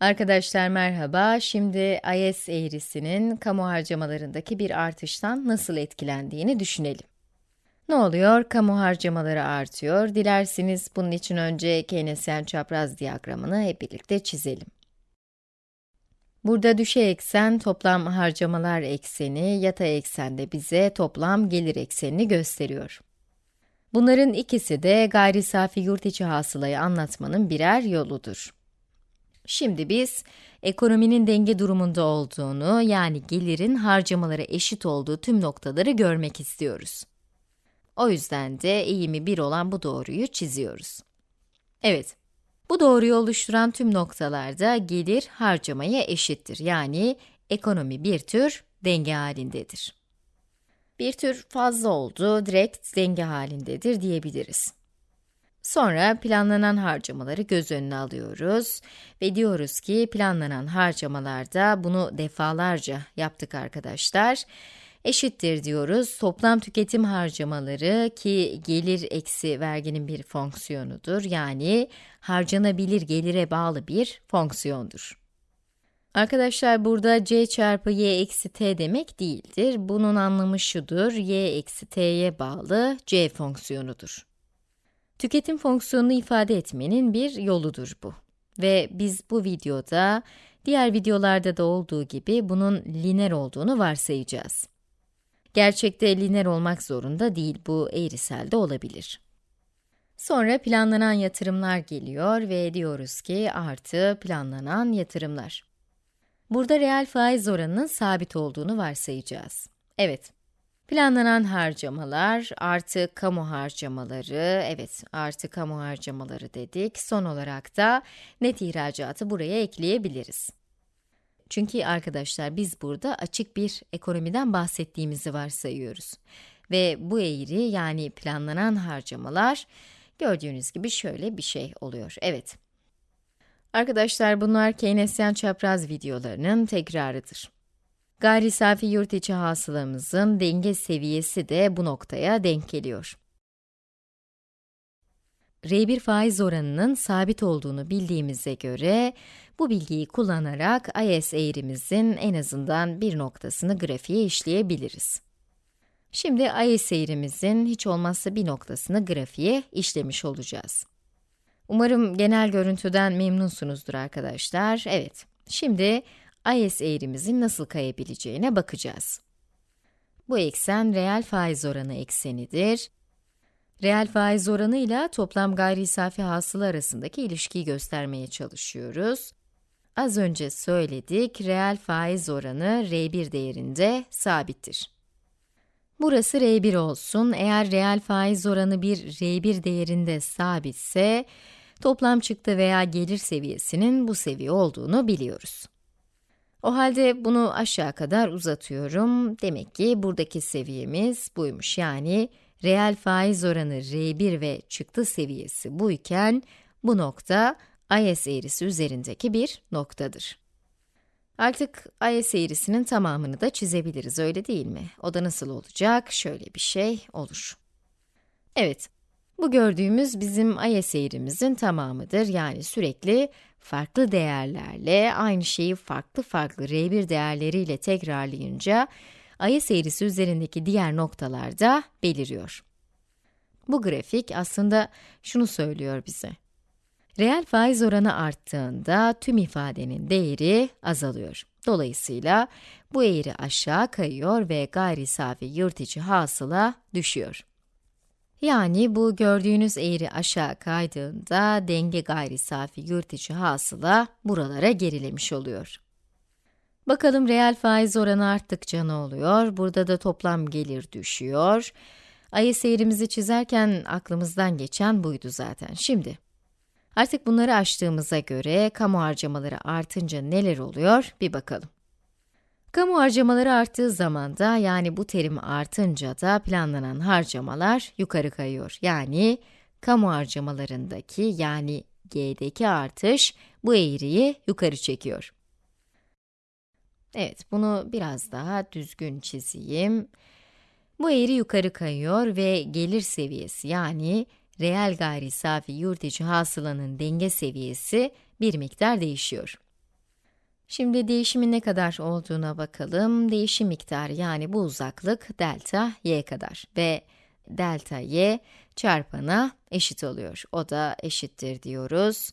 Arkadaşlar merhaba. Şimdi IS eğrisinin kamu harcamalarındaki bir artıştan nasıl etkilendiğini düşünelim. Ne oluyor? Kamu harcamaları artıyor. Dilerseniz bunun için önce Keynesyen çapraz diyagramını hep birlikte çizelim. Burada düşey eksen toplam harcamalar ekseni, yatay eksende bize toplam gelir eksenini gösteriyor. Bunların ikisi de gayri safi yurt içi hasılayı anlatmanın birer yoludur. Şimdi biz, ekonominin denge durumunda olduğunu, yani gelirin harcamalara eşit olduğu tüm noktaları görmek istiyoruz. O yüzden de eğimi 1 olan bu doğruyu çiziyoruz. Evet, bu doğruyu oluşturan tüm noktalarda gelir harcamaya eşittir. Yani ekonomi bir tür denge halindedir. Bir tür fazla oldu, direkt denge halindedir diyebiliriz. Sonra planlanan harcamaları göz önüne alıyoruz ve diyoruz ki planlanan harcamalarda bunu defalarca yaptık arkadaşlar. Eşittir diyoruz toplam tüketim harcamaları ki gelir eksi verginin bir fonksiyonudur. Yani harcanabilir gelire bağlı bir fonksiyondur. Arkadaşlar burada c çarpı y eksi t demek değildir. Bunun anlamı şudur, y eksi t'ye bağlı c fonksiyonudur. Tüketim fonksiyonunu ifade etmenin bir yoludur bu. Ve biz bu videoda, diğer videolarda da olduğu gibi bunun lineer olduğunu varsayacağız. Gerçekte lineer olmak zorunda değil, bu eğrisel de olabilir. Sonra planlanan yatırımlar geliyor ve diyoruz ki artı planlanan yatırımlar. Burada reel faiz oranının sabit olduğunu varsayacağız. Evet, Planlanan harcamalar artı kamu harcamaları, evet artı kamu harcamaları dedik. Son olarak da net ihracatı buraya ekleyebiliriz. Çünkü arkadaşlar biz burada açık bir ekonomiden bahsettiğimizi varsayıyoruz. Ve bu eğri yani planlanan harcamalar gördüğünüz gibi şöyle bir şey oluyor. Evet. Arkadaşlar bunlar Keynesyen çapraz videolarının tekrarıdır. Gayri safi yurt içi hasılamızın denge seviyesi de bu noktaya denk geliyor. R1 faiz oranının sabit olduğunu bildiğimize göre, bu bilgiyi kullanarak IS eğrimizin en azından bir noktasını grafiğe işleyebiliriz. Şimdi IS eğrimizin hiç olmazsa bir noktasını grafiğe işlemiş olacağız. Umarım genel görüntüden memnunsunuzdur arkadaşlar. Evet, şimdi IS eğrimizin nasıl kayabileceğine bakacağız. Bu eksen reel faiz oranı eksenidir. Reel faiz oranı ile toplam gayri safi hasıla arasındaki ilişkiyi göstermeye çalışıyoruz. Az önce söyledik, reel faiz oranı R1 değerinde sabittir. Burası R1 olsun. Eğer reel faiz oranı bir R1 değerinde sabitse, toplam çıktı veya gelir seviyesinin bu seviye olduğunu biliyoruz. O halde bunu aşağı kadar uzatıyorum. Demek ki buradaki seviyemiz buymuş. Yani reel faiz oranı R1 ve çıktı seviyesi buyken, bu nokta IS eğrisi üzerindeki bir noktadır. Artık IS eğrisinin tamamını da çizebiliriz, öyle değil mi? O da nasıl olacak? Şöyle bir şey olur. Evet, bu gördüğümüz bizim IS eğrimizin tamamıdır. Yani sürekli farklı değerlerle aynı şeyi farklı farklı R1 değerleriyle tekrarlayınca IS eğrisi üzerindeki diğer noktalarda beliriyor. Bu grafik aslında şunu söylüyor bize. Reel faiz oranı arttığında tüm ifadenin değeri azalıyor. Dolayısıyla bu eğri aşağı kayıyor ve gayri safi yurt içi hasıla düşüyor. Yani bu gördüğünüz eğri aşağı kaydığında denge gayri safi içi hasıla buralara gerilemiş oluyor. Bakalım reel faiz oranı arttıkça ne oluyor? Burada da toplam gelir düşüyor. Ayı seyrimizi çizerken aklımızdan geçen buydu zaten. Şimdi, artık bunları açtığımıza göre kamu harcamaları artınca neler oluyor bir bakalım. Kamu harcamaları arttığı zaman da, yani bu terim artınca da planlanan harcamalar yukarı kayıyor. Yani kamu harcamalarındaki, yani G'deki artış bu eğriyi yukarı çekiyor. Evet, bunu biraz daha düzgün çizeyim. Bu eğri yukarı kayıyor ve gelir seviyesi yani reel gayri safi yurt içi hasılanın denge seviyesi bir miktar değişiyor. Şimdi değişimin ne kadar olduğuna bakalım. Değişim miktarı yani bu uzaklık delta y kadar ve delta y çarpana eşit oluyor. O da eşittir diyoruz.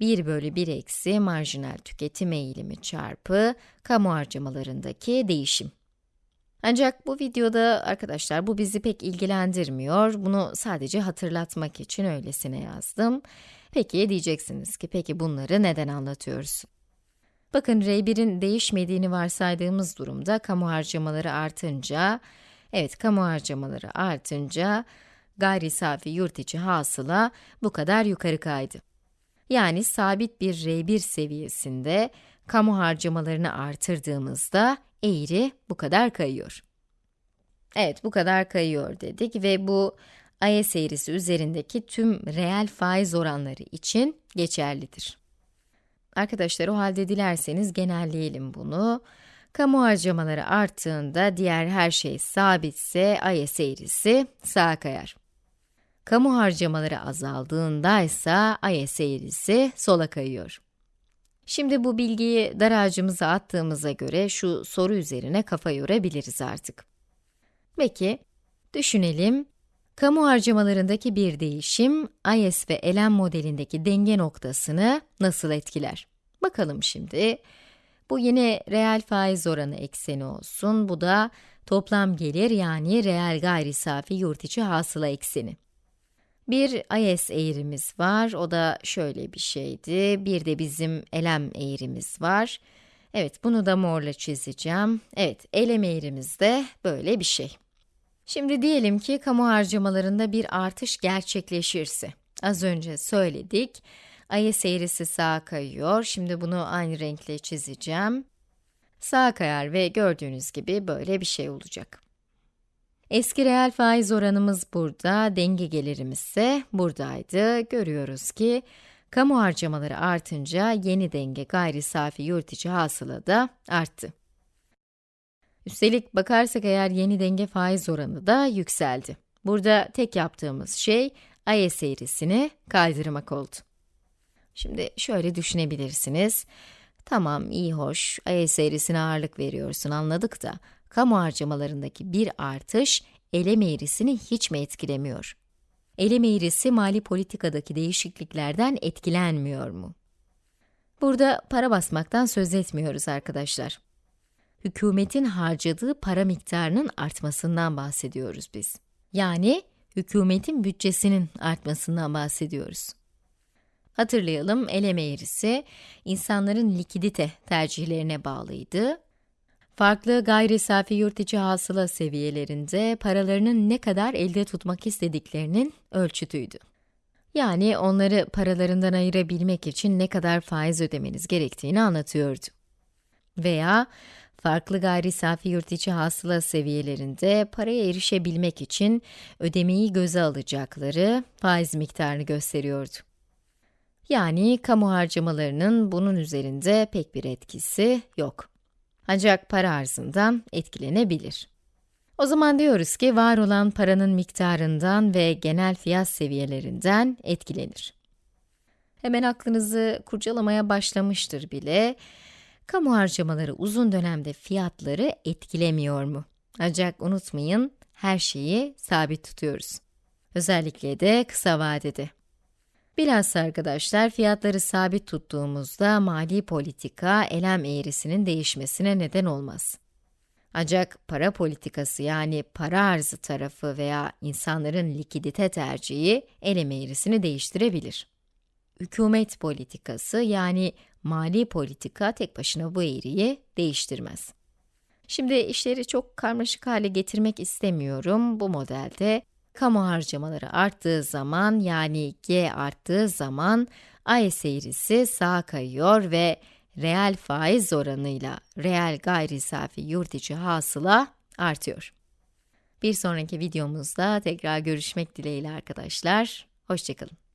1 bölü 1 eksi marjinal tüketim eğilimi çarpı kamu harcamalarındaki değişim. Ancak bu videoda arkadaşlar bu bizi pek ilgilendirmiyor. Bunu sadece hatırlatmak için öylesine yazdım. Peki diyeceksiniz ki peki bunları neden anlatıyoruz? Bakın R1'in değişmediğini varsaydığımız durumda kamu harcamaları artınca, evet kamu harcamaları artınca gayri safi yurt içi hasıla bu kadar yukarı kaydı. Yani sabit bir R1 seviyesinde kamu harcamalarını artırdığımızda eğri bu kadar kayıyor. Evet, bu kadar kayıyor dedik ve bu IS eğrisi üzerindeki tüm reel faiz oranları için geçerlidir. Arkadaşlar o halde dilerseniz genelleyelim bunu. Kamu harcamaları arttığında diğer her şey sabitse IS eğrisi sağa kayar. Kamu harcamaları azaldığında ise IS eğrisi sola kayıyor. Şimdi bu bilgiyi dar ağacımıza attığımıza göre şu soru üzerine kafa yorabiliriz artık. Peki, düşünelim. Kamu harcamalarındaki bir değişim, IS ve LM modelindeki denge noktasını nasıl etkiler? Bakalım şimdi. Bu yine reel faiz oranı ekseni olsun. Bu da toplam gelir yani reel gayri safi yurt içi hasıla ekseni. Bir IS eğrimiz var, o da şöyle bir şeydi. Bir de bizim LM eğrimiz var. Evet, bunu da morla çizeceğim. Evet, LM eğrimiz de böyle bir şey. Şimdi diyelim ki kamu harcamalarında bir artış gerçekleşirse. Az önce söyledik. IS eğrisi sağa kayıyor. Şimdi bunu aynı renkle çizeceğim. Sağa kayar ve gördüğünüz gibi böyle bir şey olacak. Eski reel faiz oranımız burada, denge gelirimiz ise buradaydı. Görüyoruz ki, kamu harcamaları artınca yeni denge gayri safi yurt içi hasıla da arttı. Üstelik bakarsak eğer yeni denge faiz oranı da yükseldi. Burada tek yaptığımız şey, IS eğrisini kaydırmak oldu. Şimdi şöyle düşünebilirsiniz. Tamam, iyi hoş, IS eğrisine ağırlık veriyorsun anladık da, kamu harcamalarındaki bir artış, elem eğrisini hiç mi etkilemiyor? Elem eğrisi mali politikadaki değişikliklerden etkilenmiyor mu? Burada para basmaktan söz etmiyoruz arkadaşlar. Hükümetin harcadığı para miktarının artmasından bahsediyoruz biz. Yani, hükümetin bütçesinin artmasından bahsediyoruz. Hatırlayalım, eleme eğrisi, insanların likidite tercihlerine bağlıydı Farklı gayri safi yurt içi hasıla seviyelerinde paralarının ne kadar elde tutmak istediklerinin ölçütüydü. Yani onları paralarından ayırabilmek için ne kadar faiz ödemeniz gerektiğini anlatıyordu. Veya farklı gayri safi yurt içi hasıla seviyelerinde paraya erişebilmek için ödemeyi göze alacakları faiz miktarını gösteriyordu. Yani kamu harcamalarının bunun üzerinde pek bir etkisi yok. Ancak para arzından etkilenebilir. O zaman diyoruz ki var olan paranın miktarından ve genel fiyat seviyelerinden etkilenir. Hemen aklınızı kurcalamaya başlamıştır bile. Kamu harcamaları uzun dönemde fiyatları etkilemiyor mu? Ancak unutmayın, her şeyi sabit tutuyoruz. Özellikle de kısa vadede. Bilhassa arkadaşlar, fiyatları sabit tuttuğumuzda mali politika, elem eğrisinin değişmesine neden olmaz. Ancak para politikası yani para arzı tarafı veya insanların likidite tercihi elem eğrisini değiştirebilir. Hükümet politikası yani mali politika tek başına bu eğriyi değiştirmez. Şimdi işleri çok karmaşık hale getirmek istemiyorum. Bu modelde kamu harcamaları arttığı zaman yani G arttığı zaman ay seyrisi sağa kayıyor ve reel faiz oranıyla reel gayri safi yurt içi hasıla artıyor. Bir sonraki videomuzda tekrar görüşmek dileğiyle arkadaşlar. Hoşçakalın.